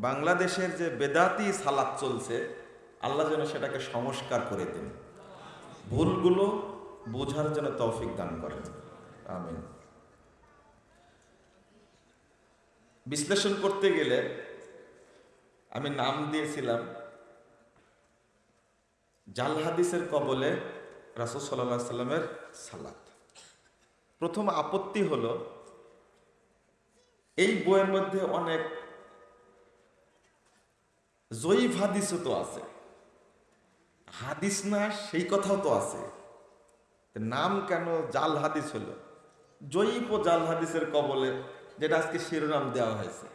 বাংলাদেশের যে বেদাতি সালাত চলছে, আল্লাহ যেন সেটাকে সংস্কার করে দিন। ভুলগুলো বোঝার জন্য তৌফিক দান করেন। আমিন। বিশ্লেষণ করতে গেলে আমি নাম দিয়েছিলাম জাল হাদিসের কবলে রাসুল সাল্লাহ সাল্লামের সালাত। প্রথম আপত্তি হলো, এই বইয়ের মধ্যে অনেক জয়ীফ হাদিসও তো আছে। হাদিস না, সেই কথাও তো আছে। নাম কেন জাল হাদিস হলো? জয়ীফ ও জাল হাদিসের কবলে, যেটা আজকে শিরোনাম দেওয়া হয়েছে।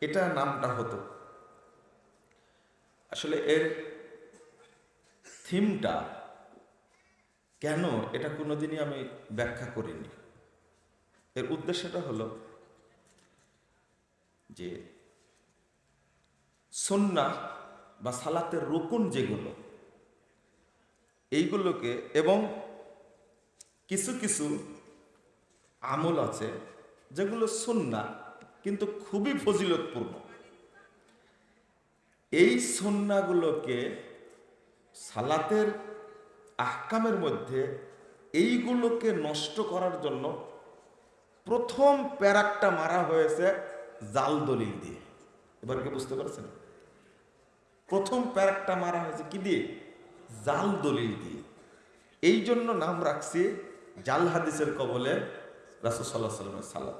এটা নামটা হতো। আসলে এর থিমটা কেন এটা কোনোদিনই আমি ব্যাখ্যা করিনি। এর উদ্দেশ্যটা হলো যে সন্না বা সালাতের রুকুন যেগুলো, এইগুলোকে এবং কিছু কিছু আমল আছে যেগুলো সন্না কিন্তু খুবই ফজিলতপূর্ণ। এই সন্নাগুলোকে সালাতের আহকামের মধ্যে এইগুলোকে নষ্ট করার জন্য প্রথম প্যারাকটা মারা হয়েছে জাল দলিল দিয়ে। এবার কি বুঝতে পারছেন? প্রথম প্যারাকটা মারা হয়েছে কি দিয়ে? জাল দলিল দিয়ে। এই জন্য নাম রাখছি জাল হাদিসের কবলে রাসুল সাল্লাহ সাল্লামের সালাদ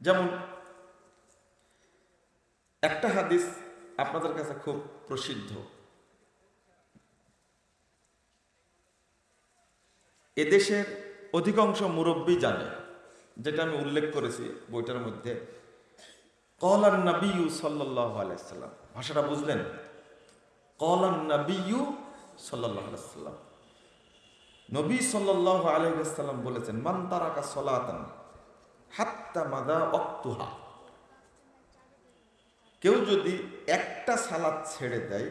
যেমন, একটা হাদিস আপনাদের কাছে খুব প্রসিদ্ধ। এদেশের অধিকাংশ মুরব্বী জানে, যেটা আমি উল্লেখ করেছি বইটার মধ্যে। আলাইসাল্লাম ভাষাটা বুঝলেন? আলাইসাল্লাম নবী বলেছেন, মান তারাকা হাত্তা মাদা অক্তুহা কেউ যদি একটা সালাদ ছেড়ে দেয়,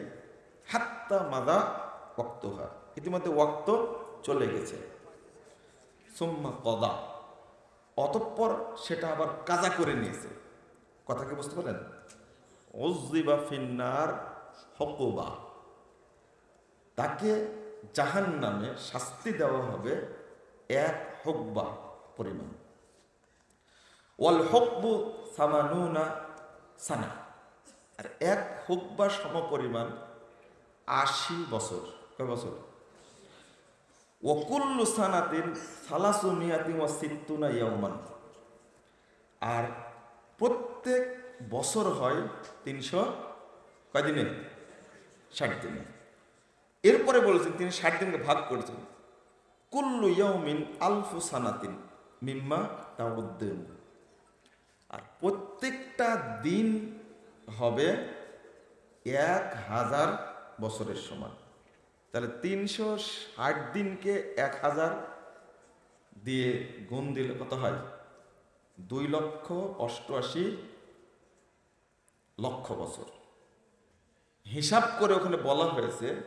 হাত্তা মাদা ওক্তহা ইতিমধ্যে ওক্ত চলে গেছে। সোম্মা কদা, অতঃপর সেটা আবার কাজা করে নিয়েছে। কথাকে বুঝতে পারেন ওজিবা ফিন্নার হকুবা। তাকে জাহান নামে শাস্তি দেওয়া হবে এক হকবা পরিমাণ। ওয়াল হকবু সামানুনা সানা। আর এক হকবা সম পরিমাণ আশি বছর। কয় বছর? ওকুল্লু সানাতিন সালাসু মিয়াতি ওয়া সিত্তুনা ইয়াউমান। আর প্রত্যেক বছর হয় তিনশো কয়দিনে ষাট দিনে। এরপরে বলেছেন তিনি ষাট দিনকে ভাগ করেছেন। কুল্লু ইয়াউমিন আলফু সানাতিন মিম্মা তাউদ্দিন। আর প্রত্যেকটা দিন হবে এক হাজার বছরের সমান। তাহলে তিনশো ষাট দিনকে এক হাজার দিয়ে গুণ দিলে কত হয়? দুই লক্ষ অষ্টআশি লক্ষ বছর। হিসাব করে ওখানে বলা হয়েছে,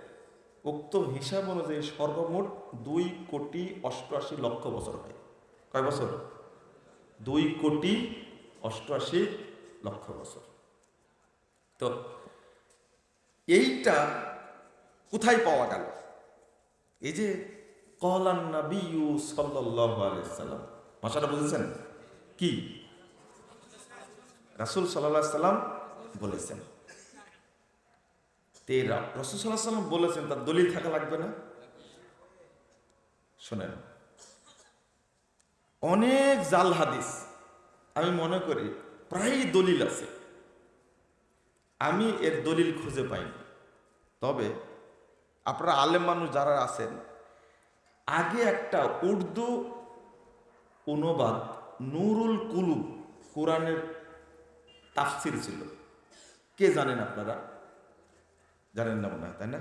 উক্ত হিসাব অনুযায়ী সর্বমোট দুই কোটি অষ্টআশি লক্ষ বছর হয়। কয় বছর? দুই কোটি অষ্টআশি লক্ষ বছর। তো এইটা কোথায় পাওয়া গেল? এই যে কলান নাবিউ সাল্লাহ আলাইসাল্লাম ভাষাটা বুঝেছেন? কি? রাসুল সাল্লাহ সাল্লাম বলেছেন। সাল্লাহ বলেছেন, তার দলিল থাকা লাগবে না? শোনেন। অনেক জাল হাদিস, আমি মনে করি প্রায় দলিল আছে। আমি এর দলিল খুঁজে পাইনি। তবে আপনারা আলেম মানুষ যারা আছেন, আগে একটা উর্দু অনুবাদ নুরুল কুলুব কোরআনের তাফসির ছিল। কে জানেন আপনারা? জানেন না মনে হয়, তাই না?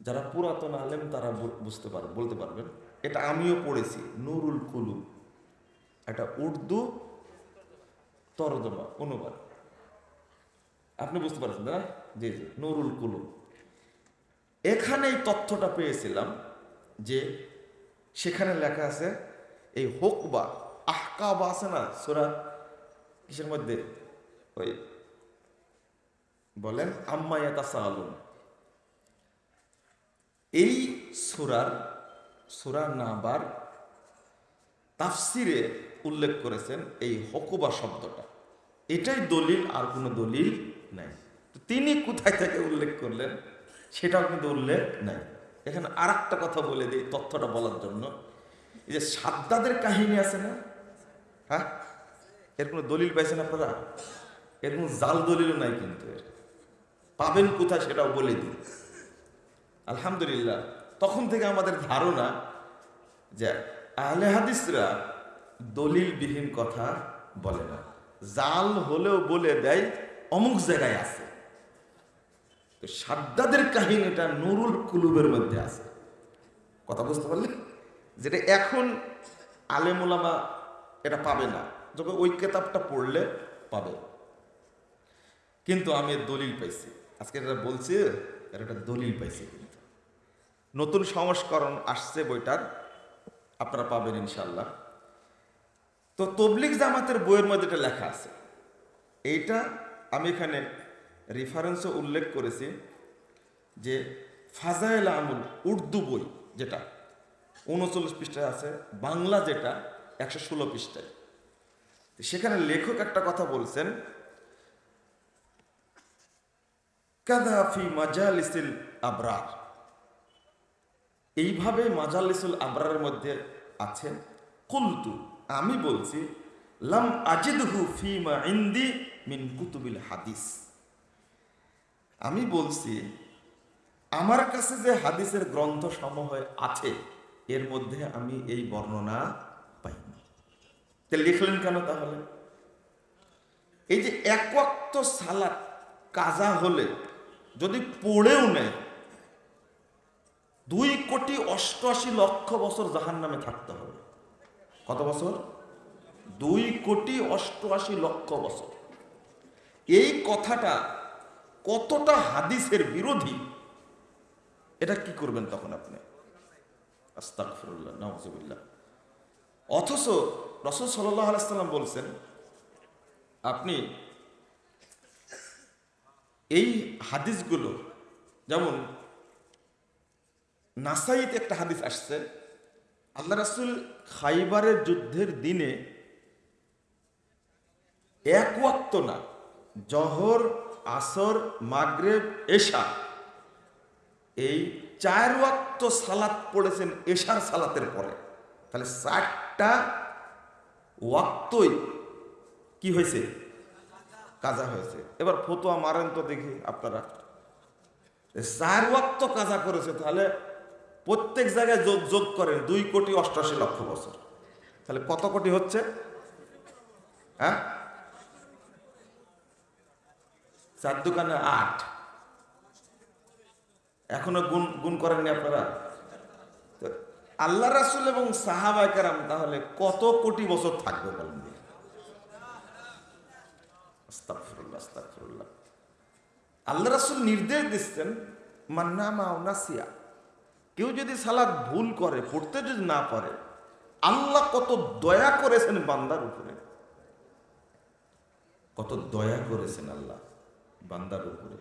যারা পুরাতন আলেম, তারা বুঝতে পার, বলতে পারবেন। এটা আমিও পড়েছি, নুরুল কুলু। একটা উর্দু তরজমা, অনুবাদ। আপনি বুঝতে পারছেন না? জি জি, নুরুল কুলু। এখানে এই তথ্যটা পেয়েছিলাম যে সেখানে লেখা আছে, এই হোক বা হোকবা, আহকাবা আছে না, সোরা কিসের মধ্যে? ওই বলেন আম্মায়াতা সালুন এই সুরার, সুরা নাবার তাফসিরে উল্লেখ করেছেন এই হকুবা শব্দটা। এটাই দলিল, আর কোনো দলিল নাই। তিনি কোথায় থেকে উল্লেখ করলেন, সেটাও কিন্তু উল্লেখ নাই। এখানে আর কথা বলে দিই তথ্যটা বলার জন্য। এই যে সাদ্দাদের কাহিনী আছে না? হ্যাঁ? এর কোনো দলিল পাইছেন আপনারা? এর কোনো জাল দলিলও নাই কিন্তু এর। পাবেন কোথায় সেটাও বলে দিই। আলহামদুলিল্লাহ, তখন থেকে আমাদের ধারণা যে আহলে হাদিসরা দলিলবিহীন কথা বলে না। জাল হলেও বলে দেয়, অমুক জায়গায় আছে। তো সাদ্দাদের কাহিনীটা নুরুল কুলুবের মধ্যে আছে। কথা বুঝতে পারলে? যেটা এখন আলেমুলামা এটা পাবে না। যখন ওই কেতাবটা পড়লে পাবে। কিন্তু আমি দলিল পাইছি। আজকে এটা বলছি এর একটা দলিল পাইছি। নতুন সংস্করণ আসছে বইটার, আপনারা পাবেন ইনশাল্লাহ তো তবলিক জামাতের বইয়ের মধ্যে এটা লেখা আছে। এইটা আমি এখানে রেফারেন্সও উল্লেখ করেছি যে ফাজাইল আমুল উর্দু বই যেটা, উনচল্লিশ পৃষ্ঠায় আছে, বাংলা যেটা, একশো ষোলো পৃষ্ঠায়। সেখানে লেখক একটা কথা বলছেন কাদাফি মাজালিসিল আবরার। এইভাবে মাজালিসুল আবরারের মধ্যে আছেন। কুলতু, আমি বলছি, লাম আজিদহু ফিমা ইন্দি মিন কুতুবিল হাদিস। আমি বলছি, আমার কাছে যে হাদিসের গ্রন্থ সমূহ আছে, এর মধ্যে আমি এই বর্ণনা পাইনি। তা লিখলেন কেন তাহলে? এই যে এক সালাত কাজা হলে যদি পড়েও নেয় দুই কোটি অষ্টআশি লক্ষ বছর জাহান নামে থাকতে হবে। কত বছর? দুই কোটি অষ্টআশি লক্ষ বছর। এই কথাটা কতটা হাদিসের বিরোধী, এটা কি করবেন তখন আপনি? নাউজুবিল্লাহ। অথচ রসুল সাল্লাহ আলাইসাল্লাম বলছেন, আপনি এই হাদিসগুলো, যেমন নাসাইতে একটা হাদিস আসছে, আল্লাহ রাসুল খাইবারের যুদ্ধের দিনে এক ওয়াক্ত না, জহর, আসর, মাগরেব, এশা, এই চার ওয়াক্ত সালাত পড়েছেন এশার সালাতের পরে। তাহলে চারটা ওয়াক্তই কি হয়েছে? কাজা হয়েছে। এবার ফতুয়া মারেন তো দেখি আপনারা। চার ওয়াক্ত কাজা করেছে, তাহলে প্রত্যেক জায়গায় যোগ যোগ করেন দুই কোটি অষ্টাশি লক্ষ বছর। তাহলে কত কোটি হচ্ছে? হ্যাঁ? চার দোকানে আট। এখনও গুণ গুণ করেননি আপনারা? আল্লাহ রাসুল এবং সাহাবাই কারাম তাহলে কত কোটি বছর থাকবে বলেন? আল্লাহ রাসুল নির্দেশ দিচ্ছেন, মান্নামা নাসিয়া। কেউ যদি সালাদ ভুল করে, পড়তে যদি না পারে, আল্লাহ কত দয়া করেছেন বান্দার উপরে। কত দয়া করেছেন আল্লাহ বান্দার উপরে।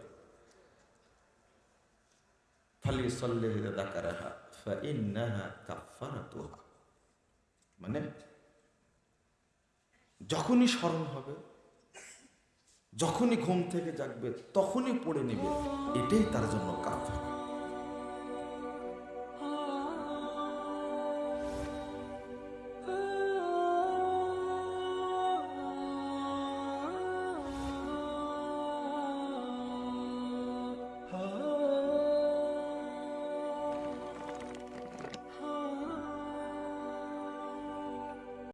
কাফারাতুহা মানে যখনই স্মরণ হবে যখনই ঘুম থেকে জাগবে তখনই পড়ে নেবে। এটাই তার জন্য কাফারা।